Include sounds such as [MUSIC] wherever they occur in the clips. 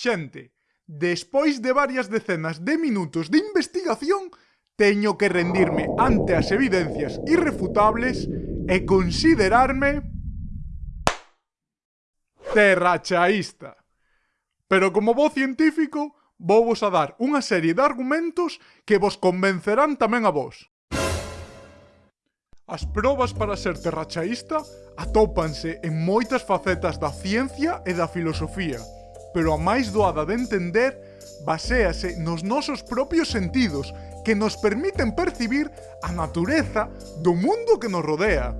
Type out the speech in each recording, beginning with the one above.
Xente, despois de varias decenas de minutos de investigación, teño que rendirme ante as evidencias irrefutables e considerarme terrachaísta. Pero como bo científico, vou vos a dar unha serie de argumentos que vos convencerán tamén a vos. As probas para ser terrachaísta atópanse en moitas facetas da ciencia e da filosofía, pero a máis doada de entender baséase nos nosos propios sentidos que nos permiten percibir a natureza do mundo que nos rodea.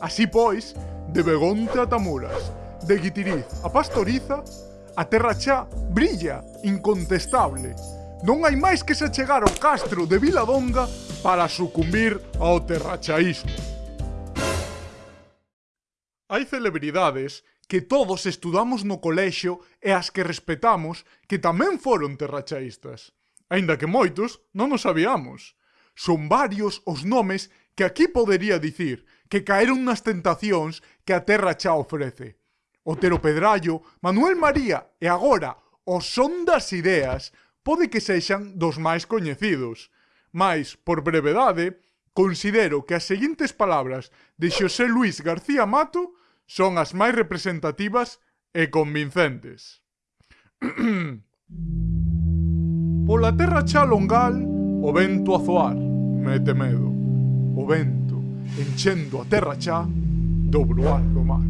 Así pois, de Begonte a Tamuras, de Guitiriz a Pastoriza, a terra chá brilla incontestable. Non hai máis que se chegar ao castro de Viladonga para sucumbir ao terrachaísmo. Hai celebridades que todos estudamos no colexio e as que respetamos que tamén foron terrachaístas. Aínda que moitos non nos sabíamos. Son varios os nomes que aquí podería dicir que caeron nas tentacións que a terra xa ofrece. Otero Pedrallo, Manuel María e agora o son das ideas pode que sexan dos máis coñecidos. Mais, por brevedade, considero que as seguintes palabras de Xosé Luis García Mato son as máis representativas e convincentes. [CLEARS THROAT] Pola terra xa longal, o vento a zoar, mete medo. O vento, enchendo a terra xa, do bruar do mar.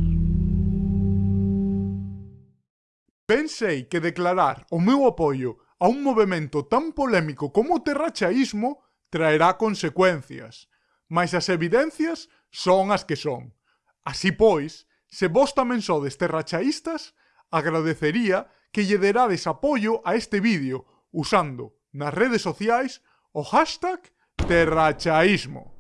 Ben sei que declarar o meu apoio a un movimento tan polémico como o terrachaísmo traerá consecuencias, mas as evidencias son as que son. Así pois, se vos tamén sodes terrachaístas, agradecería que lle derades apoio a este vídeo usando nas redes sociais o hashtag terrachaísmo.